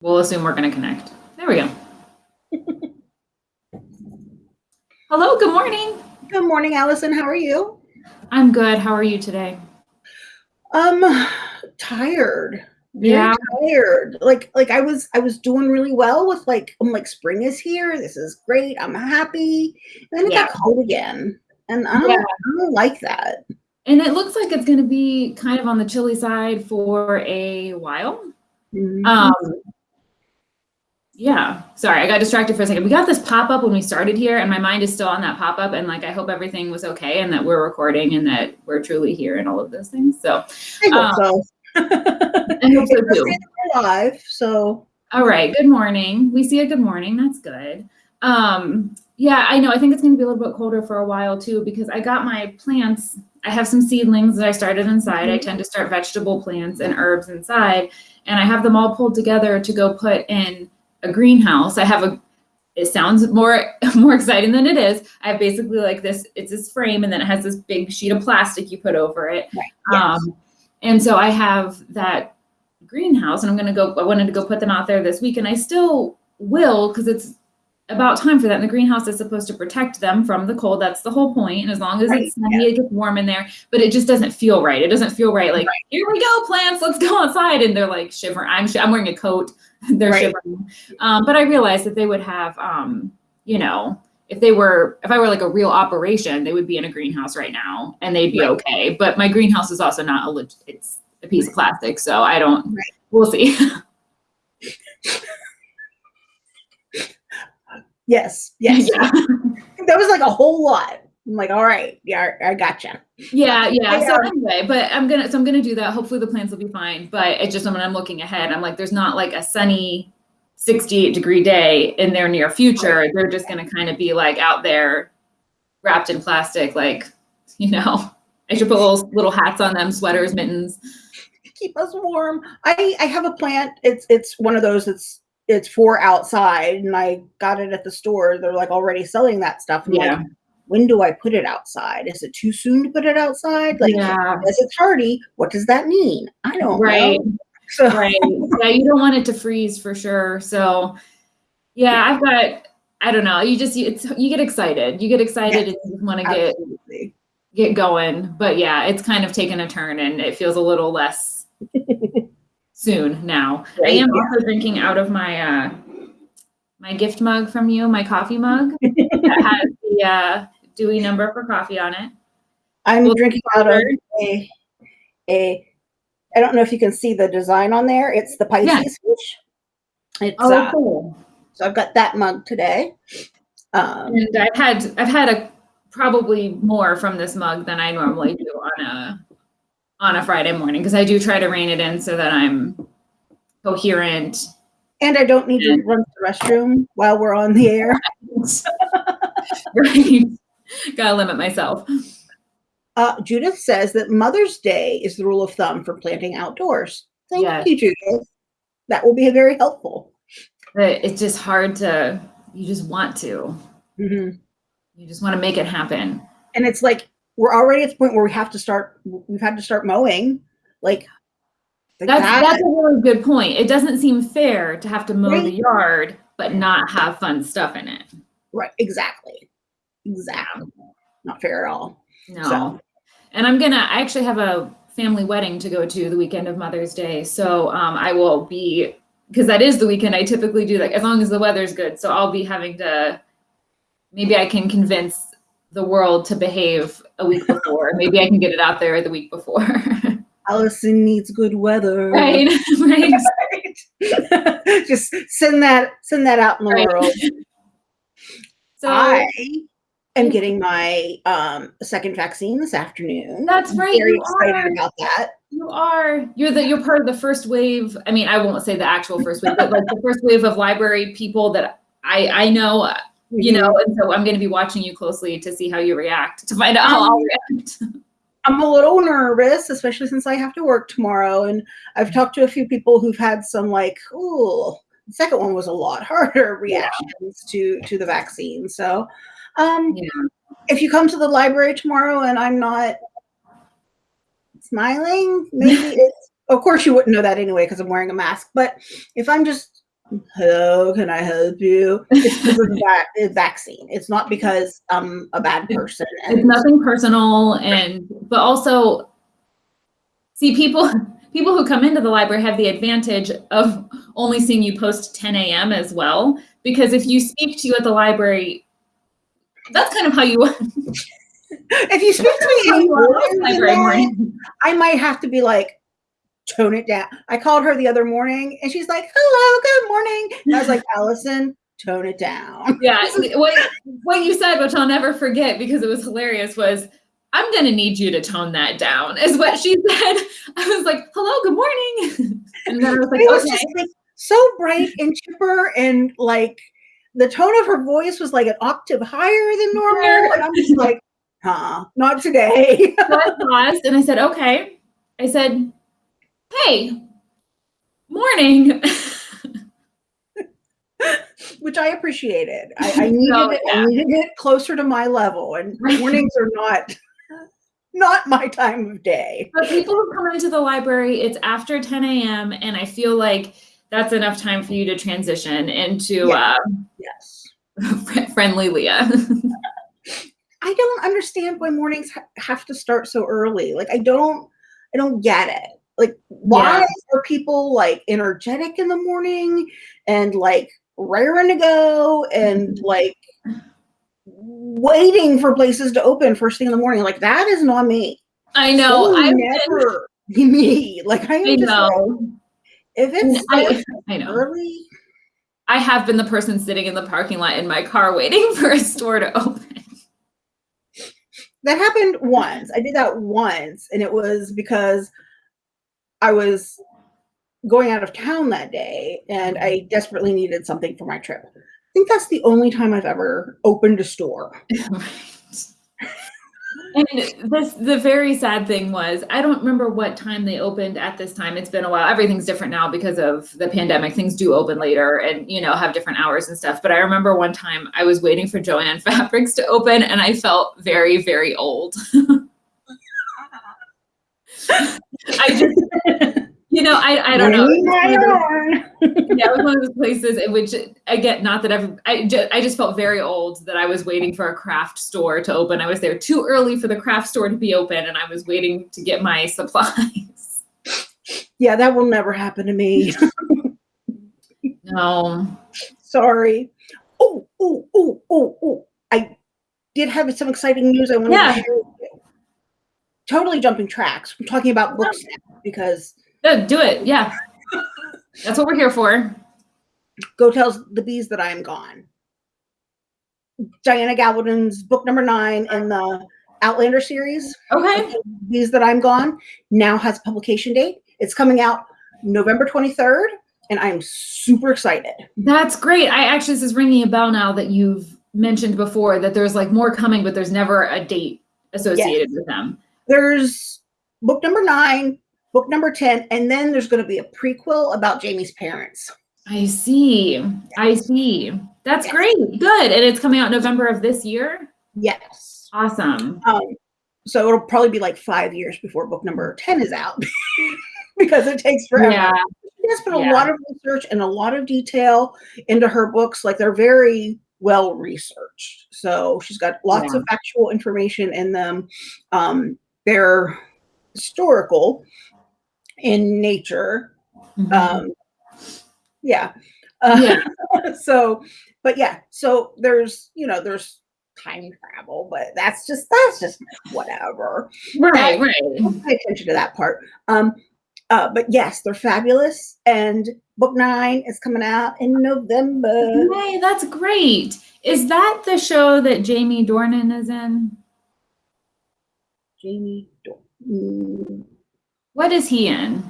We'll assume we're going to connect. There we go. Hello, good morning. Good morning, Allison. How are you? I'm good. How are you today? Um, tired. Very Yeah. tired. Like, like I was, I was doing really well with like, I'm like, spring is here. This is great. I'm happy. And then it Yeah. got cold again, and I don't, Yeah. I don't like that. And it looks like it's going to be kind of on the chilly side for a while. Mhm. Um, yeah. Sorry, I got distracted for a second. We got this pop up when we started here, and my mind is still on that pop up. And like, I hope everything was okay, and that we're recording, and that we're truly here, and all of those things. So I hope um, so. I hope so too. we're live, so All right. Good morning. We see a good morning. That's good. Um, yeah, I know. I think it's going to be a little bit colder for a while too because I got my plants. I have some seedlings that I started inside. I tend to start vegetable plants and herbs inside, and I have them all pulled together to go put in a greenhouse. I have a. It sounds more more exciting than it is. I have basically like this. It's this frame, and then it has this big sheet of plastic you put over it. Right, yes. Um, and so I have that greenhouse and I'm gonna go, I wanted to go put them out there this week and I still will because it's about time for that. And the greenhouse is supposed to protect them from the cold. That's the whole point. And as long as Right, it's sunny, it gets warm in there, but it just doesn't feel right. It doesn't feel right. Like, here we go, plants, let's go outside. And they're like shivering. I'm, sh- I'm wearing a coat. they're Right. shivering. Um, but I realized that they would have, um, you know, if they were, if I were like a real operation, they would be in a greenhouse right now and they'd be Right. okay. But my greenhouse is also not a, leg- it's a piece of plastic. So I don't, Right. we'll see. yes, yes. yeah. That was like a whole lot. I'm like, all right, yeah, I gotcha. Yeah, yeah. So Yeah. anyway, but I'm gonna so I'm gonna do that. Hopefully the plants will be fine. But it's just when I'm looking ahead, I'm like, there's not like a sunny 68 degree day in their near future. They're just gonna kind of be like out there wrapped in plastic, like, you know. I should put little little hats on them, sweaters, mittens. keep us warm. I I have a plant. It's it's one of those that's it's for outside, and I got it at the store. They're like already selling that stuff. I'm Yeah. like, when do I put it outside? Is it too soon to put it outside? Like, yeah, as it's hardy, what does that mean? I don't right. know. So right yeah you don't want it to freeze for sure so yeah i've got i don't know you just it's you get excited you get excited and you just want to get absolutely. get going but yeah it's kind of taken a turn and it feels a little less soon now i am also drinking out of my uh my gift mug from you my coffee mug that has the uh dewey number for coffee on it I'm Well, drinking out of a a. I don't know if you can see the design on there. It's the Pisces Yeah. fish. It's uh, cool so I've got that mug today. Um, And I've had I've had a probably more from this mug than I normally do on a on a Friday morning because I do try to rein it in so that I'm coherent. and I don't need to run to the restroom while we're on the air. right. Gotta limit myself. Uh, Judith says that Mother's Day is the rule of thumb for planting outdoors. Thank Yes. you, Judith. That will be very helpful. But it's just hard to you just want to. Mhm. You just want to make it happen. And it's like we're already at the point where we have to start. We've had to start mowing. Like, like That's that. that's a really good point. It doesn't seem fair to have to mow the yard but not have fun stuff in it. right. Exactly. Exactly. Not fair at all. No. So- And I'm gonna, I actually have a family wedding to go to the weekend of Mother's Day. So um, I will be, because that is the weekend I typically do like as long as the weather's good. So I'll be having to, maybe I can convince the world to behave a week before. maybe I can get it out there the week before. Allison needs good weather. right, right. Right. Just send that send that out in the Right. world. So I am getting my um, second vaccine this afternoon. That's I'm right, Very you excited are. about that. You are. You're the you're part of the first wave. I mean, I won't say the actual first wave, but like the first wave of library people that I I know, you know, and so I'm going to be watching you closely to see how you react, to find out how I'll Um, react. I'm a little nervous, especially since I have to work tomorrow. And I've talked to a few people who've had some like, ooh, the second one was a lot harder reactions to to the vaccine. So um Yeah. if you come to the library tomorrow and I'm not smiling, maybe it's of course you wouldn't know that anyway because I'm wearing a mask. But if I'm just hello, can I help you? It's because of that vaccine. It's not because I'm a bad person. It's nothing personal and but also see people people who come into the library have the advantage of only seeing you post 10 a.m. as well. Because if you speak to you at the library, that's kind of how you if you speak to me than library morning. I might have to be like, tone it down. I called her the other morning and she's like, hello, good morning. And I was like, Allison, tone it down. Yeah, what what you said, which I'll never forget because it was hilarious, was I'm gonna need you to tone that down, is what she said. I was like, hello, good morning. And then I was like, was okay. like so bright and chipper and like the tone of her voice was like an octave higher than normal. And I'm just like, huh, not today. So I paused and I said, okay. I said, hey, morning. Which I appreciated. I, I needed it. yeah. I needed it closer to my level. And mornings are not not my time of day. But people who come into the library, it's after 10 a.m. and I feel like that's enough time for you to transition into Yeah. Yes. uh, friendly Leah. I don't understand why mornings ha- have to start so early. Like I don't I don't get it. Like why Yeah. are people like energetic in the morning and like raring to go and mm-hmm. like waiting for places to open first thing in the morning? Like that is not me. I know. That I've been, never be me. Like I am I just like, know. if it's I, starts I know. early, I have been the person sitting in the parking lot in my car waiting for a store to open. that happened once. I did that once, and it was because I was going out of town that day and I desperately needed something for my trip. I think that's the only time I've ever opened a store. And this the very sad thing was I don't remember what time they opened at this time. It's been a while. Everything's different now because of the pandemic. Things do open later and you know have different hours and stuff. But I remember one time I was waiting for Jo-Ann Fabrics to open and I felt very, very old. I just you know, I, I don't know. Bring It's my one of those- own. yeah, it was one of those places in which I get not that I've I just, I just felt very old that I was waiting for a craft store to open. I was there too early for the craft store to be open, and I was waiting to get my supplies. Yeah, that will never happen to me. No, Sorry. Oh, oh, oh, oh, oh. I did have some exciting news I wanted Yeah. to share with you. Totally jumping tracks. I'm talking about books now because no, do it. Yeah, that's what we're here for. Go tells the bees that I am gone. Diana Gabaldon's book number nine in the Outlander series, Okay, Bees That I'm Gone, now has a publication date. It's coming out November 23rd, and I'm super excited. that's great. I actually this is ringing a bell now that you've mentioned before that there's like more coming, but there's never a date associated with them. There's book number nine, book number 10, and then there's going to be a prequel about Jamie's parents. I see. I see. That's Yes. great. Good. And it's coming out November of this year. Yes. Awesome. Um, so it'll probably be like five years before book number 10 is out because it takes forever. Yeah. She has put a lot of research and a lot of detail into her books. Like they're very well researched. So she's got lots of factual information in them. Um, they're historical in nature. Mhm. Um, yeah. Uh, Yeah. so, but yeah, so there's, you know, there's time travel, but that's just, that's just whatever. right. Right. Don't pay attention to that part. Um, uh, but yes, they're fabulous. And book nine is coming out in November. Hey, that's great. Is that the show that Jamie Dornan is in? Jamie, mm, What is he in?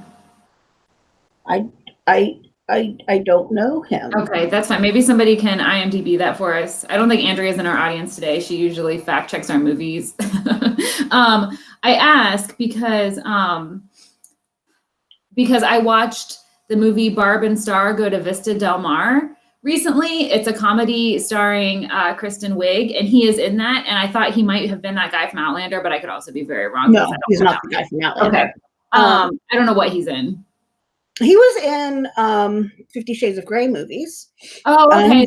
I, I, I, I don't know him. Okay, that's fine. Maybe somebody can IMDb that for us. I don't think Andrea's in our audience today. She usually fact checks our movies. um, I ask because um, because I watched the movie Barb and Star go to Vista Del Mar recently. It's a comedy starring uh, Kristen Wiig, and he is in that. And I thought he might have been that guy from Outlander, but I could also be very wrong. No, because I don't he's not the guy from Outlander. Okay. Um, I don't know what he's in. He was in um, Fifty Shades of Grey movies. Oh, okay.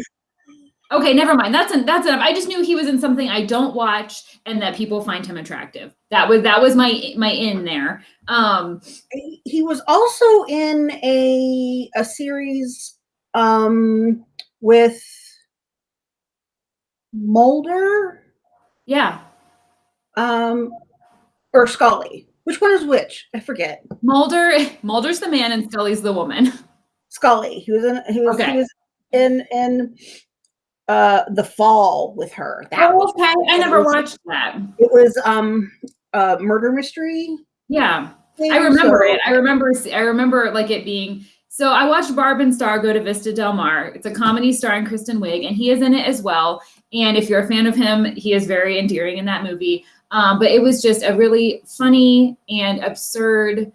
Um, okay, never mind. That's en- that's enough. I just knew he was in something I don't watch and that people find him attractive. That was that was my my in there. Um he- he was also in a a series um, with Mulder yeah. um, or Scully. Which one is which? I forget. Mulder Mulder's the man and Scully's the woman. Scully. He was in. He was. Okay. He was in in uh, the fall with her. That. Oh, okay. I never was- watched that. It was um a murder mystery. Yeah. thing, I remember so- it. I remember. I remember like it being. So I watched Barb and Star go to Vista Del Mar. It's a comedy starring Kristen Wiig, and he is in it as well. And if you're a fan of him, he is very endearing in that movie. Um, but it was just a really funny and absurd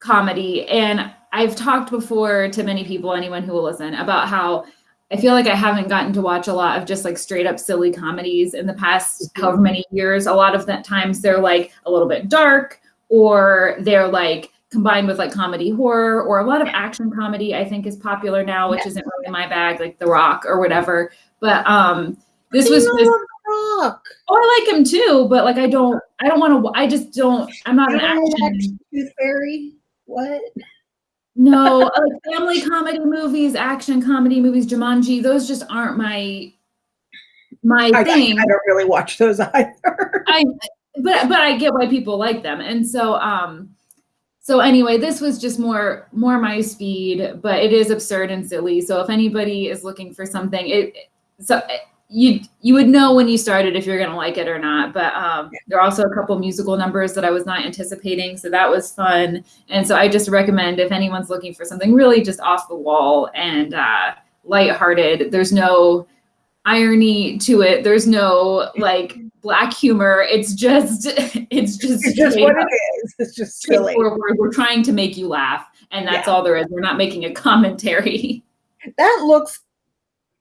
comedy. And I've talked before to many people, anyone who will listen, about how I feel like I haven't gotten to watch a lot of just like straight up silly comedies in the past however many years. A lot of the times they're like a little bit dark or they're like combined with like comedy horror or a lot of action comedy I think is popular now, which isn't really my bag, like The Rock or whatever. But um this was You just love The Rock. oh I like him too, but like I don't I don't want to I just don't I'm not You an don't wanna watch action Tooth Fairy. What? no like family comedy movies, action comedy movies, Jumanji, those just aren't my my I, I, thing. I don't really watch those either. I but but I get why people like them. And so um so anyway, this was just more more my speed, but it is absurd and silly. So if anybody is looking for something, it so you you would know when you started if you're gonna like it or not. But um, there are also a couple musical numbers that I was not anticipating, so that was fun. And so I just recommend if anyone's looking for something really just off the wall and uh, lighthearted. There's no irony to it. There's no like black humor. It's just it's just It's just what up it is. It's just silly. straightforward. We're trying to make you laugh, and that's Yeah. all there is. We're not making a commentary. That looks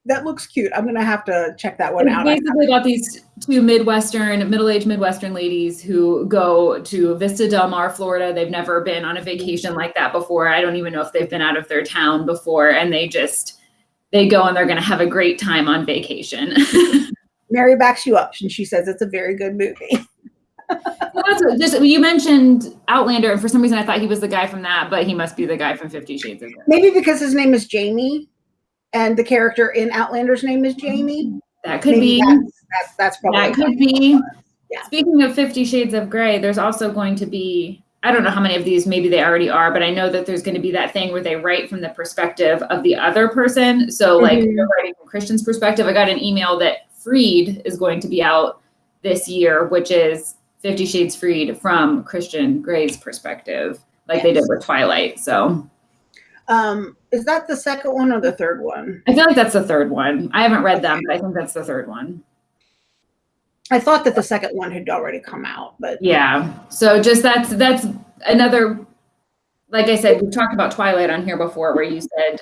that looks cute. I'm gonna have to check that one It's out. I- basically got these two Midwestern, middle-aged Midwestern ladies who go to Vista Del Mar, Florida. They've never been on a vacation like that before. I don't even know if they've been out of their town before, and they just they go and they're going to have a great time on vacation. Mary backs you up and she says it's a very good movie. Well, just you mentioned Outlander, and for some reason I thought he was the guy from that, but he must be the guy from Fifty Shades of Grey. Maybe because his name is Jamie and the character in Outlander's name is Jamie. That could Maybe be. that's, that's that's probably That could be. Yeah. Speaking of Fifty Shades of Grey, there's also going to be, I don't know how many of these, maybe they already are, but I know that there's going to be that thing where they write from the perspective of the other person. So, like, Mhm. they're writing from Christian's perspective. I got an email that Freed is going to be out this year, which is Fifty Shades Freed from Christian Grey's perspective, like they did with Twilight. So, Um, is that the second one or the third one? I feel like that's the third one. I haven't read them, but I think that's the third one. I thought that the second one had already come out, but Yeah. So just that's that's another like I said, we've talked about Twilight on here before where you said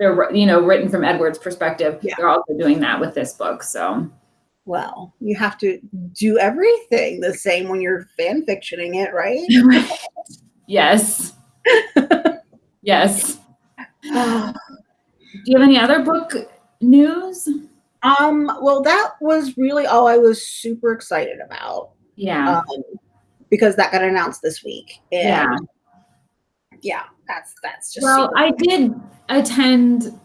they're you know written from Edward's perspective. Yeah. They're also doing that with this book. So well, you have to do everything the same when you're fan fictioning it, right? yes. yes. Do you have any other book news? um, well, that was really all I was super excited about. Yeah. Um, because that got announced this week. And yeah. Yeah, that's that's just Well, I did attend,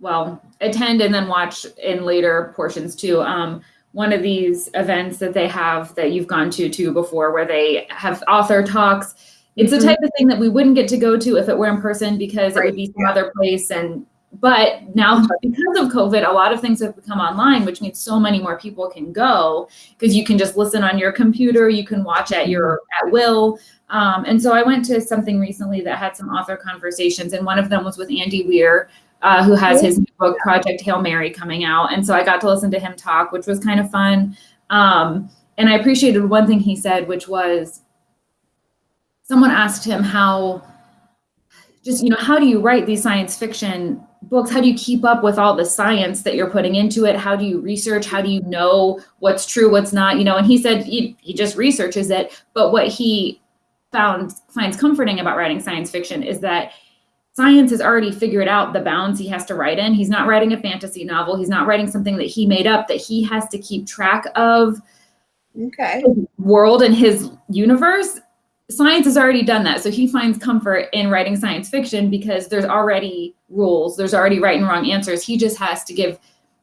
well, attend and then watch in later portions too. Um, one of these events that they have that you've gone to too before, where they have author talks. It's the Mhm. type of thing that we wouldn't get to go to if it were in person because it would be some yeah. other place. And but now because of COVID, a lot of things have become online, which means so many more people can go because you can just listen on your computer, you can watch at your at will. Um, and so I went to something recently that had some author conversations, and one of them was with Andy Weir, uh, who has his new book Project Hail Mary coming out. And so I got to listen to him talk, which was kind of fun. Um, and I appreciated one thing he said, which was someone asked him how just you know how do you write these science fiction books? How do you keep up with all the science that you're putting into it? How do you research? How do you know what's true what's not you know? And he said he, he just researches it. But what he found finds comforting about writing science fiction is that science has already figured out the bounds he has to write in. He's not writing a fantasy novel. He's not writing something that he made up that he has to keep track of Okay. world and his universe. Science has already done that. So he finds comfort in writing science fiction because there's already rules, there's already right and wrong answers. He just has to give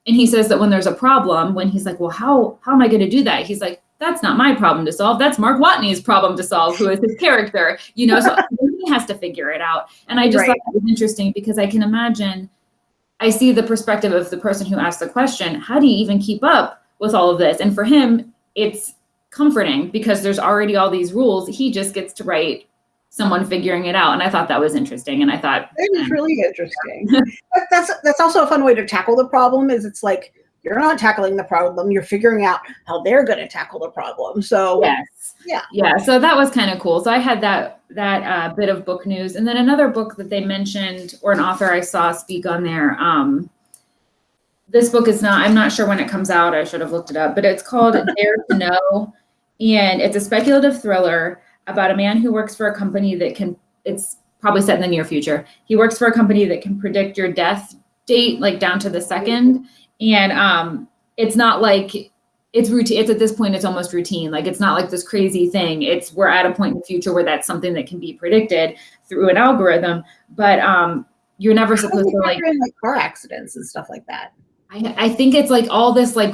and he says that when there's a problem, when he's like, "Well, how how am I going to do that?" He's like, "That's not my problem to solve. That's Mark Watney's problem to solve, who is his character." You know, so he has to figure it out. And I just Right. thought it was interesting because I can imagine I see the perspective of the person who asked the question, how do you even keep up with all of this? And for him, it's comforting because there's already all these rules. He just gets to write someone figuring it out. And I thought that was interesting. And I thought, That is um, really interesting. that's that's also a fun way to tackle the problem. Is it's like you're not tackling the problem; you're figuring out how they're going to tackle the problem. So yes. Yeah. Yeah. So that was kind of cool. So I had that that uh, bit of book news, and then another book that they mentioned, or an author I saw speak on there. Um, this book is not. I'm not sure when it comes out. I should have looked it up, but it's called Dare to Know, and it's a speculative thriller about a man who works for a company that can. It's probably set in the near future. He works for a company that can predict your death date, like down to the second, and um, it's not like it's routine. It's at this point, it's almost routine. Like it's not like this crazy thing. It's we're at a point in the future where that's something that can be predicted through an algorithm. But um, you're never supposed to like. in, like car accidents and stuff like that? I, I think it's like all this like.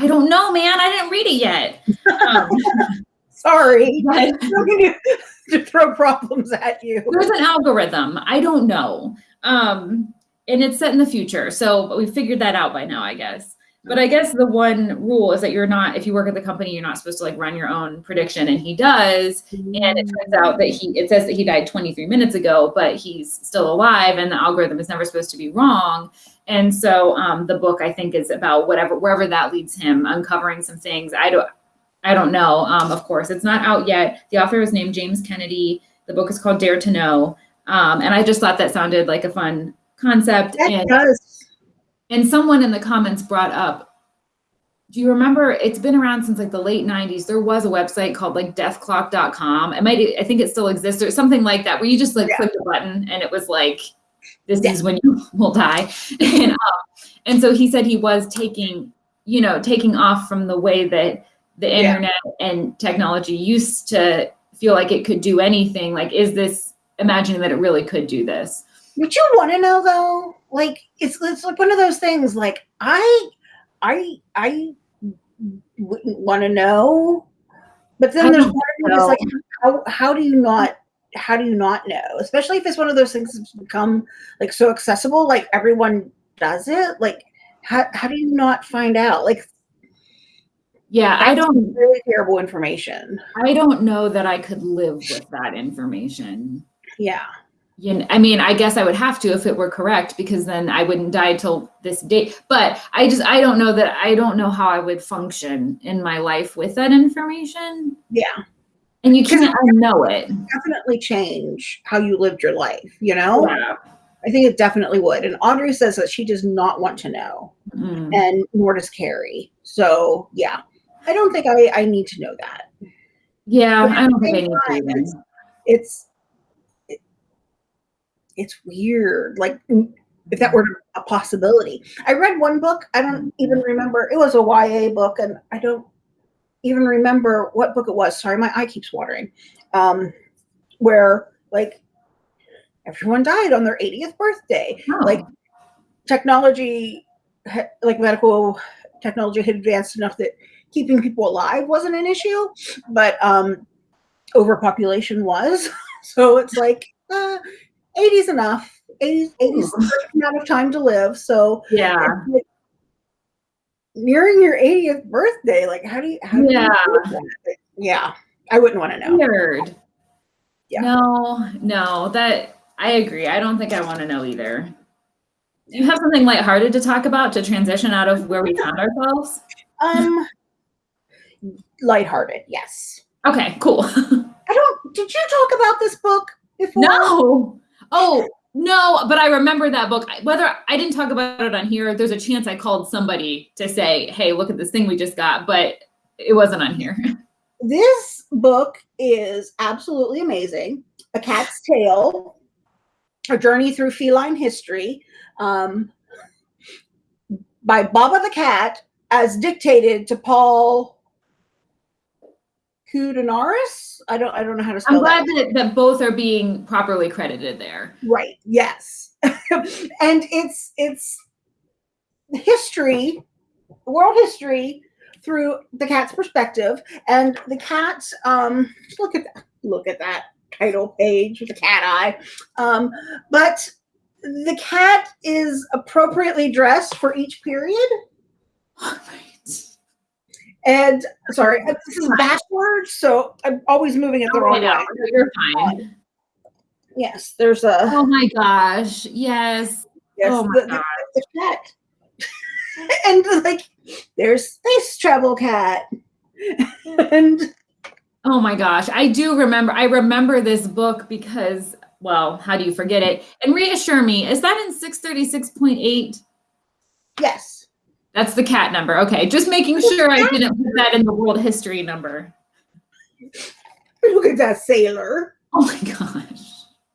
I don't know, man. I didn't read it yet. Um, Sorry, but I don't mean to, to throw problems at you. there's an algorithm. I don't know. Um, and it's set in the future. So we figured that out by now, I guess. But I guess the one rule is that you're not, if you work at the company, you're not supposed to like run your own prediction. And he does. And it turns out that he, it says that he died 23 minutes ago, but he's still alive and the algorithm is never supposed to be wrong. And so um, the book, I think, is about whatever, wherever that leads him, uncovering some things. I don't, I don't know. Um, of course, it's not out yet. The author is named James Kennedy. The book is called Dare to Know. Um, and I just thought that sounded like a fun concept. That And, does. and someone in the comments brought up, do you remember it's been around since like the late 90s? There was a website called like deathclock.com. It might, I think it still exists or something like that, where you just like Yeah. clicked a button and it was like, this Yeah. is when you will die. and, um, and so he said he was taking, you know, taking off from the way that the Yeah. internet and technology used to feel like it could do anything. Like, is this imagining that it really could do this? Would you want to know though? Like it's it's like one of those things. Like I, I, I wouldn't want to know. But then I there's part of me that's like, how how do you not how do you not know? Especially if it's one of those things that's become like so accessible, like everyone does it. Like how how do you not find out? Like Yeah, I don't really terrible information. I don't know that I could live with that information. Yeah. You know, I mean, I guess I would have to if it were correct because then I wouldn't die till this date. But I just I don't know that I don't know how I would function in my life with that information. Yeah. And you can't unknow it. Definitely change how you lived your life, you know? Yeah. I think it definitely would. And Audrey says that she does not want to know, Mm. and nor does Carrie. So yeah, I don't think I, I need to know that. Yeah, But I don't think I need to it's it's it- it's weird. Like mm, if that were a possibility. I read one book. I don't even remember. It was a YA book, and I don't even remember what book it was. Sorry, my eye keeps watering. Um, where like everyone died on their 80th birthday. Oh, like technology like medical technology had advanced enough that keeping people alive wasn't an issue but um overpopulation was so it's like uh 80's enough 80's 80's the amount of time to live so yeah. nearing your 80th birthday like how do you how do Yeah. that? yeah i wouldn't want to know Weird. Yeah. No, no, that I agree. I don't think I want to know either. Do you have something lighthearted to talk about to transition out of where we found ourselves? um lighthearted yes Okay, cool. i don't did you talk about this book before no. Oh, no, but I remember that book. Whether I didn't talk about it on here, there's a chance I called somebody to say, hey, look at this thing we just got, but it wasn't on here. this book is absolutely amazing. A Cat's Tale, A Journey Through Feline History, um, by Baba the Cat, as dictated to Paul Koudounaris. I don't I don't know how to spell I'm glad that. that, that both are being properly credited there. Right. Yes. and it's it's history, world history through the cat's perspective. And the cat, um, look at that, look at that title page with the cat eye. Um, but the cat is appropriately dressed for each period. And sorry, this is backwards, so I'm always moving it the wrong way. You're fine. Yes, there's a Oh my gosh. Yes. yes, oh my the, the- the cat. and like there's space travel cat. and Oh my gosh. I do remember. I remember this book because, well, how do you forget it? And reassure me, is that in 636.8? yes. That's the cat number. Okay. Just making sure I didn't put that in the world history number. Look at that sailor. Oh my gosh.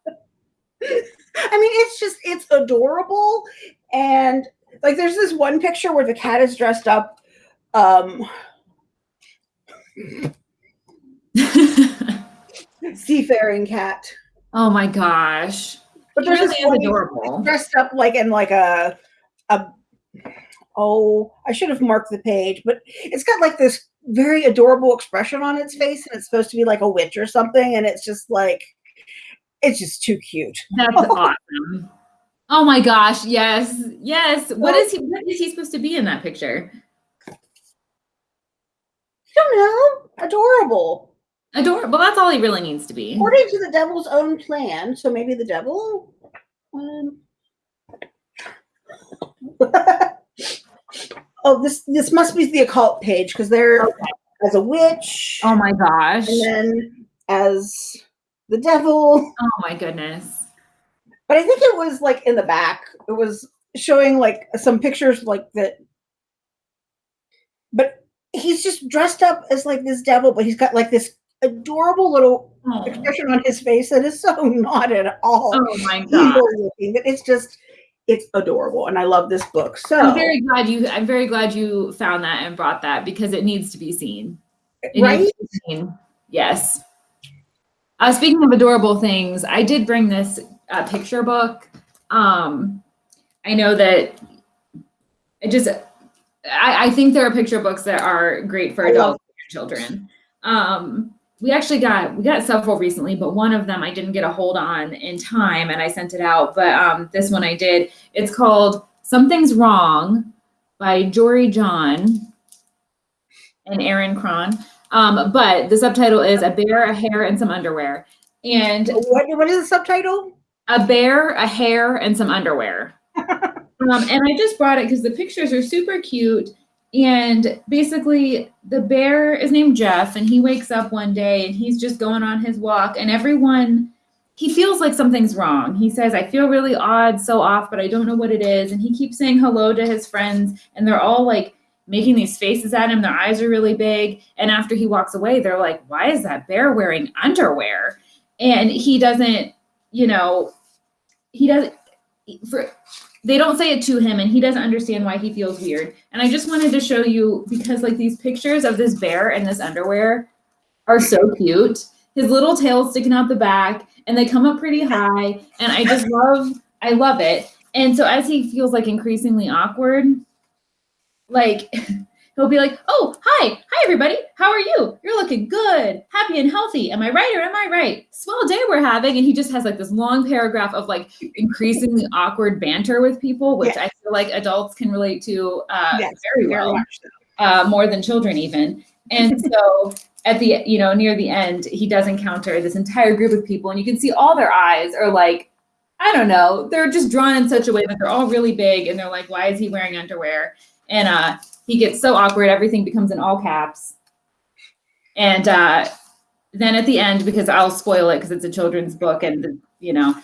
I mean, it's just it's adorable. And like there's this one picture where the cat is dressed up um seafaring cat. oh my gosh. But there's really this adorable. dressed up like in like a a oh I should have marked the page, but it's got like this very adorable expression on its face, and it's supposed to be like a witch or something, and it's just like it's just too cute. That's awesome. Oh my gosh. Yes. Yes. What is he what is he supposed to be in that picture? I don't know, adorable. Adorable. That's all he really needs to be. According to the devil's own plan, so maybe the devil. Um, oh, this this must be the occult page because they're Okay. as a witch, Oh my gosh. and then as the devil. Oh my goodness. But I think it was like in the back. It was showing like some pictures like that. But he's just dressed up as like this devil, but he's got like this adorable little Oh, expression on his face that is so not at all oh my evil looking. But it's just it's adorable, and I love this book. So I'm very glad you I'm very glad you found that and brought that because it needs to be seen. It right, needs to be seen. Yes. Uh, speaking of adorable things, I did bring this uh, picture book. Um, I know that it just, I, I think there are picture books that are great for adults and children. Um, we actually got we got several recently, but one of them I didn't get a hold on in time, and I sent it out. But um, this one I did. It's called "Something's Wrong" by Jory John and Erin Kraan. Um, but the subtitle is "A Bear, a Hare, and Some Underwear." And what what is the subtitle? a bear, a hare, and some underwear. um, and I just brought it because the pictures are super cute. And basically, the bear is named Jeff, and he wakes up one day and he's just going on his walk, and everyone he feels like something's wrong. He says, I feel really odd, so off, but I don't know what it is. And he keeps saying hello to his friends, and they're all like making these faces at him. Their eyes are really big. And after he walks away, they're like, Why is that bear wearing underwear? And he doesn't you know, he doesn't for they don't say it to him and he doesn't understand why he feels weird. And I just wanted to show you because like these pictures of this bear and this underwear are so cute. His little tail sticking out the back and they come up pretty high and I just love I love it. And so as he feels like increasingly awkward, like he'll be like, "Oh, hi. Hi everybody. How are you? You're looking good. Happy and healthy. Am I right or am I right? Swell day we're having." And he just has like this long paragraph of like increasingly awkward banter with people, which I feel like adults can relate to uh, Yes, very very well, much so. uh, more than children even. And so at the you know near the end, he does encounter this entire group of people, and you can see all their eyes are like. I don't know. They're just drawn in such a way that they're all really big and they're like, why is he wearing underwear? And uh, he gets so awkward, everything becomes in all caps. And uh, then at the end, because I'll spoil it because it's a children's book, and you know,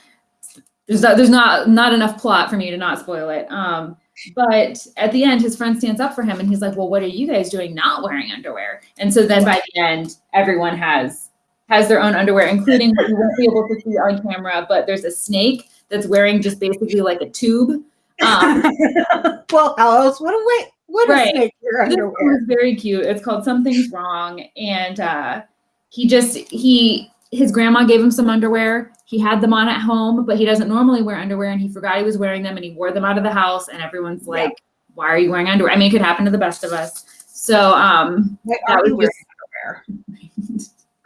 there's not, there's not not enough plot for me to not spoil it. Um, but at the end, his friend stands up for him, and he's like, "Well, what are you guys doing not wearing underwear?" And so then by the end, everyone has has their own underwear, including what you won't be able to see on camera, but there's a snake that's wearing just basically like a tube. Um, well, how else would a wait? What Right. a snake your this underwear? was very cute. It's called Something's Wrong. And uh, he just, he, his grandma gave him some underwear. He had them on at home, but he doesn't normally wear underwear and he forgot he was wearing them and he wore them out of the house. And everyone's Yeah. like, why are you wearing underwear? I mean, it could happen to the best of us. So, um, that was wearing just- underwear?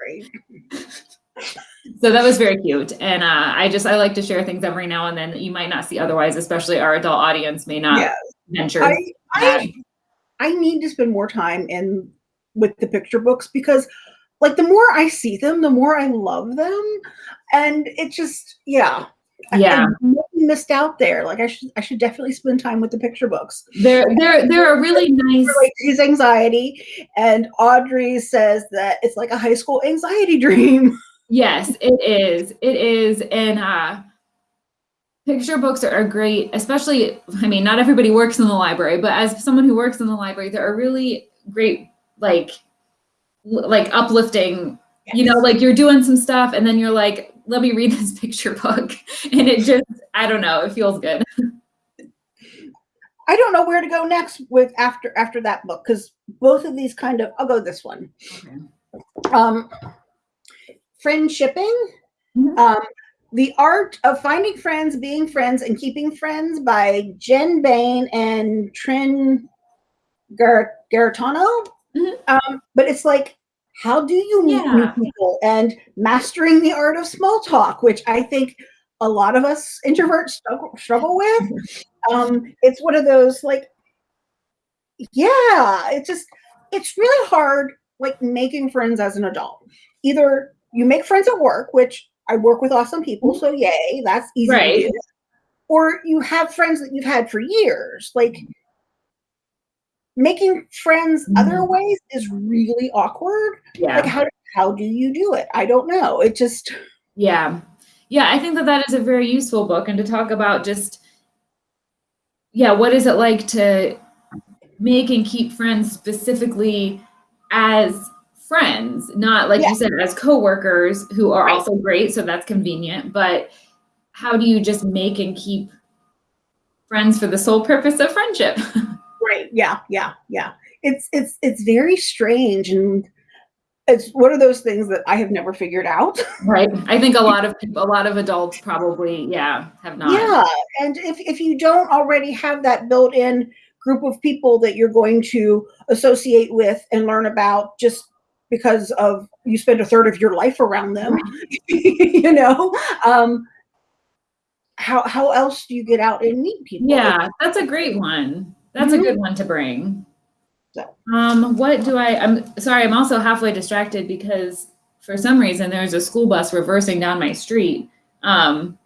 Right. so that was very cute. And uh, I just, I like to share things every now and then that you might not see otherwise, especially our adult audience may not Yeah. venture. I. I I need to spend more time in with the picture books because like the more I see them, the more I love them. And it just yeah. Yeah. I really missed out there. Like I should I should definitely spend time with the picture books. They're, they're, they're a really nice. His anxiety. And Audrey says that it's like a high school anxiety dream. Yes, it is. It is. And uh picture books are great, especially I mean, not everybody works in the library, but as someone who works in the library, there are really great like like uplifting, you know, like you're doing some stuff and then you're like, let me read this picture book. And it just I don't know, it feels good. I don't know where to go next with after after that book because both of these kind of I'll go this one. Okay. um, friendshipping, Mhm. um, the art of finding friends, being friends, and keeping friends by Jenn Bane and Trin Gar- Garritano. Mhm. Um, but it's like, how do you meet new people and mastering the art of small talk, which I think a lot of us introverts struggle, struggle with. Um, it's one of those like, yeah, it's just it's really hard like making friends as an adult. Either you make friends at work, which I work with awesome people, so yay, that's easy Right. Or you have friends that you've had for years. Like making friends other Mhm. ways is really awkward. Yeah. Like how how do you do it? I don't know. It just Yeah. Yeah, I think that that is a very useful book and to talk about just yeah, what is it like to make and keep friends specifically as friends, not like Yeah. you said as coworkers who are Right. also great, so that's convenient, but how do you just make and keep friends for the sole purpose of friendship? Right. Yeah. Yeah. Yeah. It's it's it's very strange and it's one of those things that I have never figured out. right? I think a lot of people a lot of adults probably yeah, have not. Yeah. And if if you don't already have that built-in group of people that you're going to associate with and learn about just because of you spend a third of your life around them, you know, um, how how else do you get out and meet people? Yeah, that's a great one. That's Mhm. a good one to bring. So. Um, what do I, I'm sorry, I'm also halfway distracted because for some reason there's a school bus reversing down my street. Um,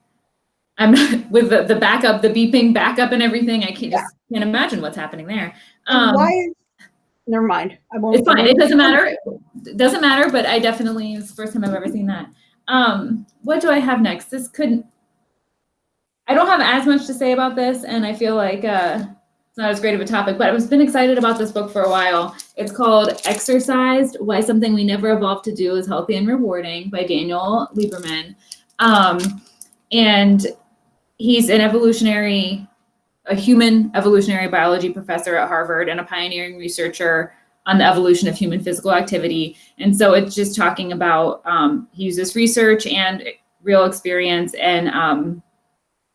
I'm with the, the backup, the beeping backup and everything. I can't Yeah. just can't imagine what's happening there. Um, why is never mind. I won't it's fine. It doesn't matter. It doesn't matter, but I definitely, it's the first time I've ever seen that. Um, what do I have next? This couldn't, I don't have as much to say about this, and I feel like uh, it's not as great of a topic, but I've been excited about this book for a while. It's called Exercised Why Something We Never Evolved to Do is Healthy and Rewarding by Daniel Lieberman. Um, and he's an evolutionary, a human evolutionary biology professor at Harvard and a pioneering researcher on the evolution of human physical activity. And so it's just talking about, um, he uses research and real experience and um,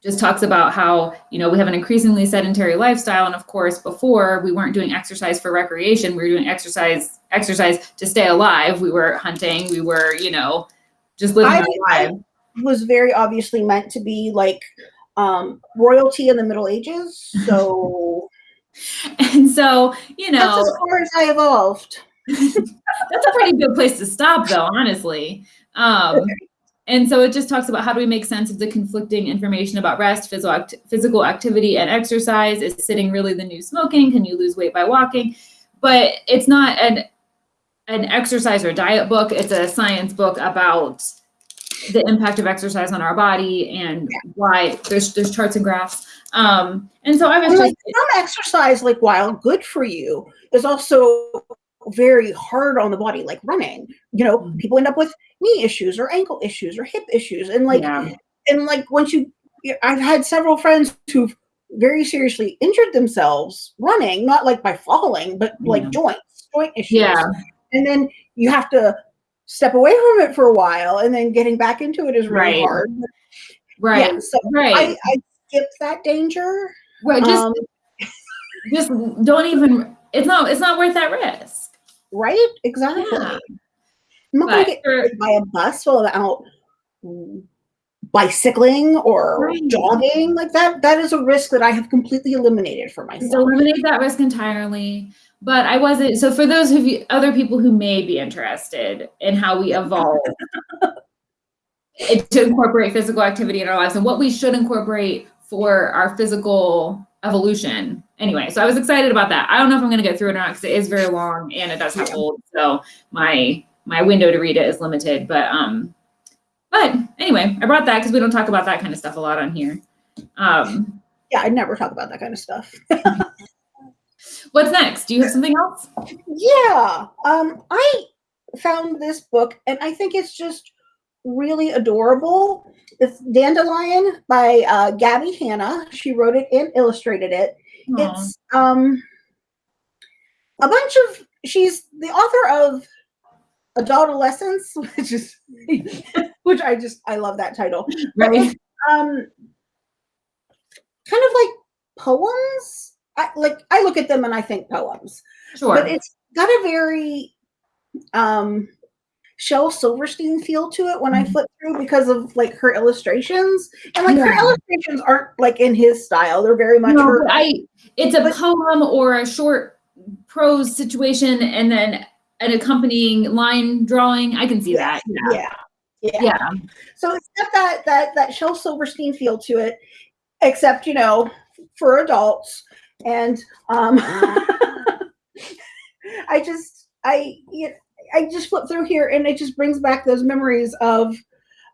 just talks about how, you know, we have an increasingly sedentary lifestyle. And of course, before we weren't doing exercise for recreation, we were doing exercise, exercise to stay alive. We were hunting, we were, you know, just living I- our lives. was very obviously meant to be like um royalty in the Middle Ages. So And so, you that's know, as far as I evolved. That's a pretty good place to stop, though, honestly. Um, and so it just talks about how do we make sense of the conflicting information about rest, physical, act- physical activity, and exercise. Is sitting really the new smoking? Can you lose weight by walking? But it's not an an exercise or diet book. It's a science book about the impact of exercise on our body and why there's there's charts and graphs. Um, and so I was like some exercise, like while good for you, is also very hard on the body, like running. You know, Mhm. people end up with knee issues or ankle issues or hip issues, and like Yeah. and like once you, I've had several friends who've very seriously injured themselves running, not like by falling, but like Yeah. joints, joint issues. Yeah. And then you have to step away from it for a while, and then getting back into it is really Right. hard. Right. Yeah, so right. I, I skip that danger. right. Just Um, just don't even it's not it's not worth that risk. right? Exactly. Yeah. I'm not gonna get hit by a bus while I'm out bicycling or Right. jogging like that. That is a risk that I have completely eliminated for Just myself. eliminate that risk entirely. But I wasn't so for those of you other people who may be interested in how we evolve it, to incorporate physical activity in our lives and what we should incorporate for our physical evolution. Anyway, so I was excited about that. I don't know if I'm going to get through it or not because it is very long and it does have old, so my my window to read it is limited. But um, but anyway, I brought that because we don't talk about that kind of stuff a lot on here. Um, Yeah, I never talk about that kind of stuff. what's next? Do you have something else? Yeah. Um, I found this book and I think it's just really adorable. It's Dandelion by uh, Gabbie Hanna. She wrote it and illustrated it. Aw. It's um a bunch of she's the author of Adolescence, which is which I just I love that title. right. Um kind of like poems. I like I look at them and I think poems Sure. but it's got a very um Shel Silverstein feel to it when I Mhm. flip through because of like her illustrations. And like her illustrations aren't like in his style. They're very much No, her I it's a but- poem or a short prose situation and then an accompanying line drawing. I can see that. Yeah. yeah. Yeah. Yeah. So it's got that that that Shel Silverstein feel to it, except you know, for adults. And um I just I you know, I just flip through here and it just brings back those memories of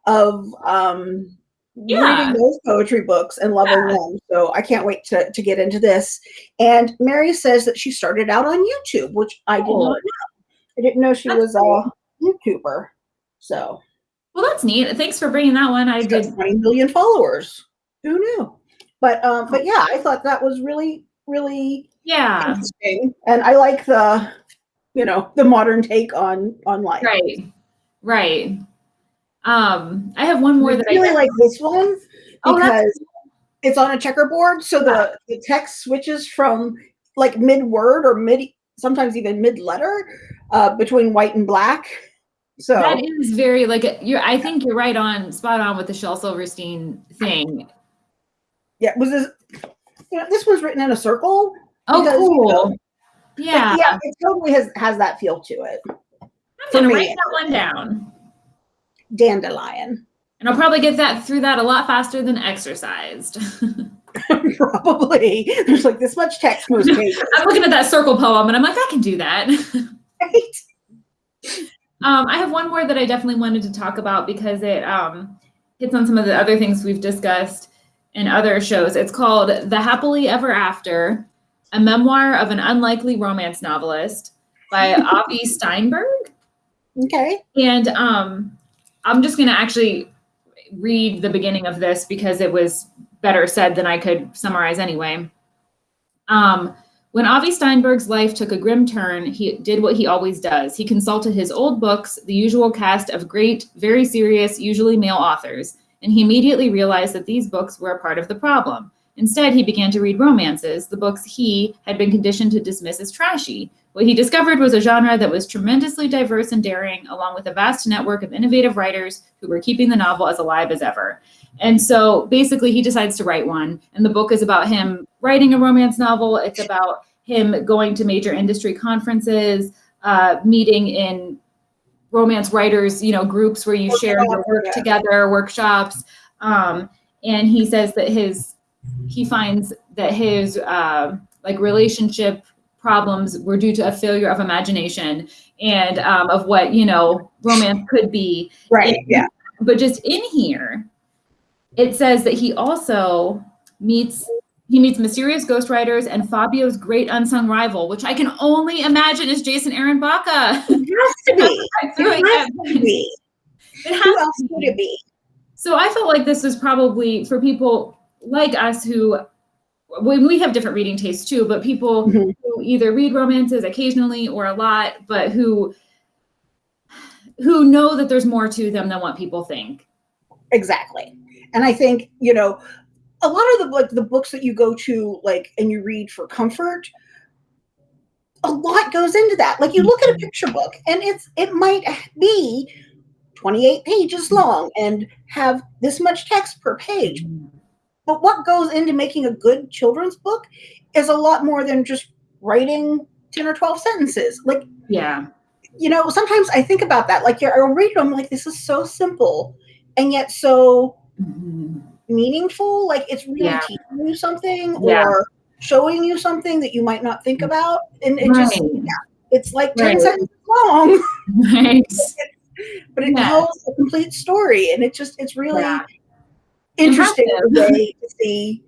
of um Yeah. reading those poetry books and loving Yeah. them. So I can't wait to to get into this. And Mary says that she started out on YouTube, which I did Cool. not know. I didn't know she That's was a YouTuber. So Well, that's neat. Thanks for bringing that one. I did. 20 million followers. Who knew? But um, but yeah, I thought that was really, really Yeah. interesting. And I like the, you know, the modern take on on life. Right. Right. Um, I have one more I that really I really like this one that's- because it's on a checkerboard, so the, the text switches from like mid word or mid sometimes even mid letter uh, between white and black. So that is very like you're I think you're right on spot on with the Shel Silverstein thing. yeah, was this you know, this was written in a circle. Oh, Because, you cool. know, Yeah. yeah, it totally has has that feel to it. I'm gonna write that one down. Dandelion. And I'll probably get that through that a lot faster than exercised. Probably. There's like this much text most pages. I'm looking at that circle poem and I'm like, I can do that. right? Um, I have one more that I definitely wanted to talk about because it um, hits on some of the other things we've discussed in other shows. It's called The Happily Ever After, a memoir of an unlikely romance novelist by Avi Steinberg. Okay. And um, I'm just going to actually read the beginning of this because it was better said than I could summarize anyway. Um, when Avi Steinberg's life took a grim turn, he did what he always does. He consulted his old books, the usual cast of great, very serious, usually male authors, and he immediately realized that these books were a part of the problem. Instead, he began to read romances, the books he had been conditioned to dismiss as trashy. What he discovered was a genre that was tremendously diverse and daring, along with a vast network of innovative writers who were keeping the novel as alive as ever. And so basically, he decides to write one. And the book is about him writing a romance novel. It's about him going to major industry conferences, uh, meeting in romance writers, you know, groups where you share your work Yeah. together, workshops. Um, and he says that his he finds that his uh, like relationship problems were due to a failure of imagination and um, of what you know romance could be Right. Yeah. but just in here, it says that he also meets he meets mysterious ghostwriters and Fabio's great unsung rival, which I can only imagine is Jason Aaron Baca. It has to be. It has to be. It has Who else to be. it be? So I felt like this was probably for people like us who, when we have different reading tastes too, but people Mhm. who either read romances occasionally or a lot, but who who know that there's more to them than what people think. Exactly. And I think, you know, a lot of the like the books that you go to like and you read for comfort, a lot goes into that. Like you look at a picture book and it's it might be 28 pages long and have this much text per page. But what goes into making a good children's book is a lot more than just writing 10 or 12 sentences. Like Yeah. you know, sometimes I think about that. Like, I'll read them, like, this is so simple and yet so Mhm. Meaningful. Like, it's really Yeah. teaching you something Yeah. or showing you something that you might not think mm-hmm. about. And it just, Right. it's like 10 Right. sentences long, Right. but it Yeah. tells a complete story. And it just, it's really Yeah. interesting way to see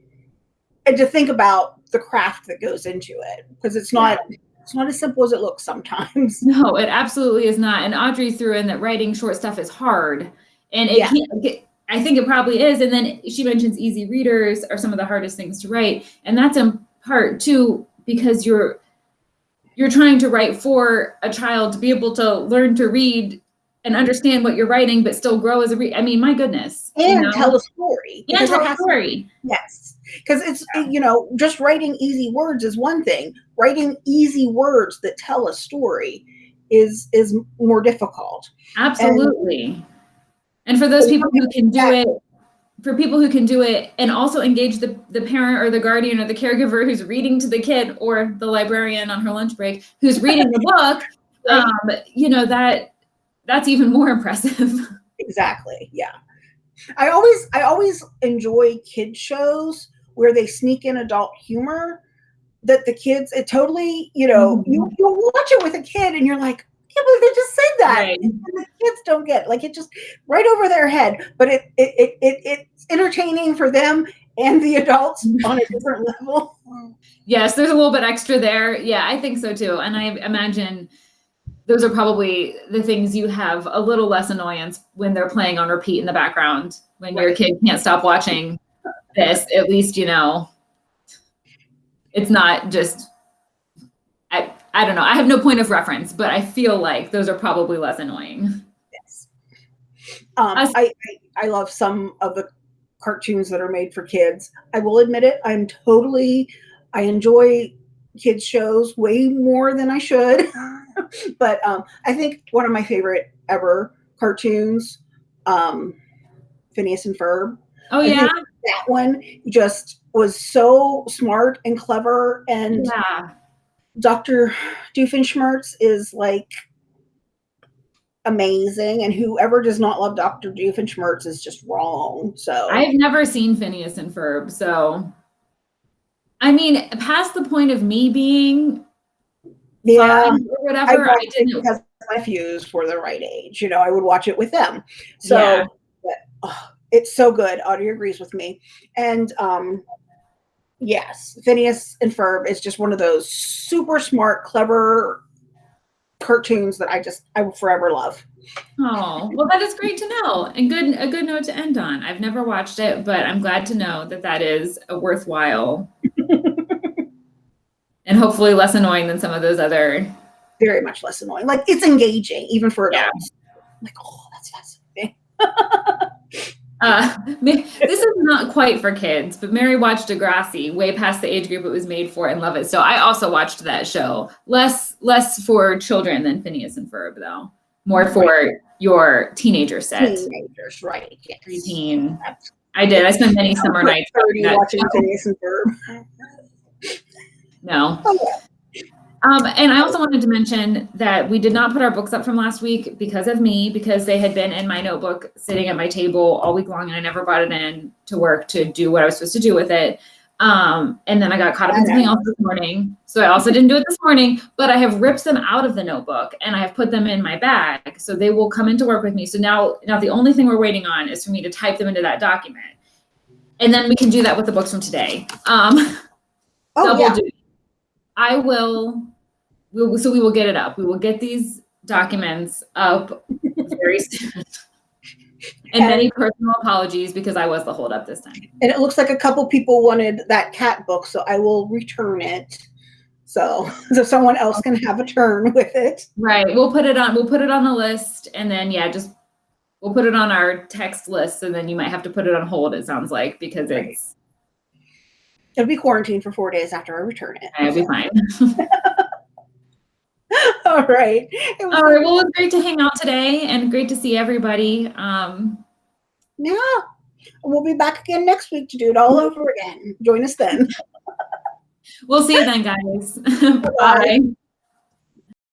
and to think about the craft that goes into it because it's not, it's not as simple as it looks sometimes. No, it absolutely is not. And Audrey threw in that writing short stuff is hard. And it Yeah. can't get, I think it probably is. And then she mentions easy readers are some of the hardest things to write. And that's in part too, because you're you're trying to write for a child to be able to learn to read and understand what you're writing, but still grow as a read. I mean, my goodness. you And know? tell a story. and tell a has to story. Yes. Because it's, you know, just writing easy words is one thing. Writing easy words that tell a story is is more difficult. Absolutely. And for those people who can do it, for people who can do it and also engage the, the parent or the guardian or the caregiver who's reading to the kid or the librarian on her lunch break who's reading the book, um, you know, that that's even more impressive. Exactly. Yeah. I always I always enjoy kid shows where they sneak in adult humor that the kids it totally, you know, you Mhm. you'll watch it with a kid and you're like, can't believe they just said that. Right. And the kids don't get it. like it just right over their head. But it it, it, it it's entertaining for them and the adults on a different level. yes, there's a little bit extra there. Yeah, I think so too. And I imagine those are probably the things you have a little less annoyance when they're playing on repeat in the background. When your kid can't stop watching this, at least you know it's not just I don't know. I have no point of reference, but I feel like those are probably less annoying. Yes. Um, I, I I love some of the cartoons that are made for kids. I will admit it. I'm totally. I enjoy kids shows way more than I should, but um, I think one of my favorite ever cartoons, um, Phineas and Ferb. Oh I yeah, That one just was so smart and clever, and yeah. Dr. Doofenshmirtz is like amazing, and whoever does not love Dr. Doofenshmirtz is just wrong. So I've never seen Phineas and Ferb, so I mean, past the point of me being yeah, or whatever, I, it didn't. because my nephews were the right age. You know, I would watch it with them. So Yeah. but, oh, it's so good. Audrey agrees with me, and um, yes, Phineas and Ferb is just one of those super smart, clever cartoons that I just I will forever love. Oh, well, that is great to know, and good a good note to end on. I've never watched it, but I'm glad to know that that is a worthwhile, and hopefully less annoying than some of those other. very much less annoying. Like it's engaging even for Yeah. adults. Like, oh, that's fascinating. Uh, this is not quite for kids, but Mary watched Degrassi way past the age group it was made for and love it. So I also watched that show. Less less for children than Phineas and Ferb, though. More for your teenager set. Teenagers, right? Yes. Preteen. I did. I spent many summer nights watching. Phineas and Ferb. No. Oh, yeah. Um, and I also wanted to mention that we did not put our books up from last week because of me, because they had been in my notebook sitting at my table all week long and I never brought it in to work to do what I was supposed to do with it. Um, and then I got caught up in something else this morning. So I also didn't do it this morning, but I have ripped them out of the notebook and I have put them in my bag. So they will come into work with me. So now, now the only thing we're waiting on is for me to type them into that document. and then we can do that with the books from today. Um, Oh, double yeah. duty. I will, we will, so we will get it up. We will get these documents up very soon. And many personal apologies because I was the holdup this time. And it looks like a couple people wanted that cat book, so I will return it. So, so someone else can have a turn with it. Right. We'll put it on, we'll put it on the list and then, yeah, just, we'll put it on our text list and then you might have to put it on hold, it sounds like, because Right. it's, It'll be quarantined for four days after I return it. it'll be fine. All right. All right. Well, it was great to hang out today and great to see everybody. Um, Yeah. We'll be back again next week to do it all over again. Join us then. we'll see you then, guys. Bye-bye. Bye.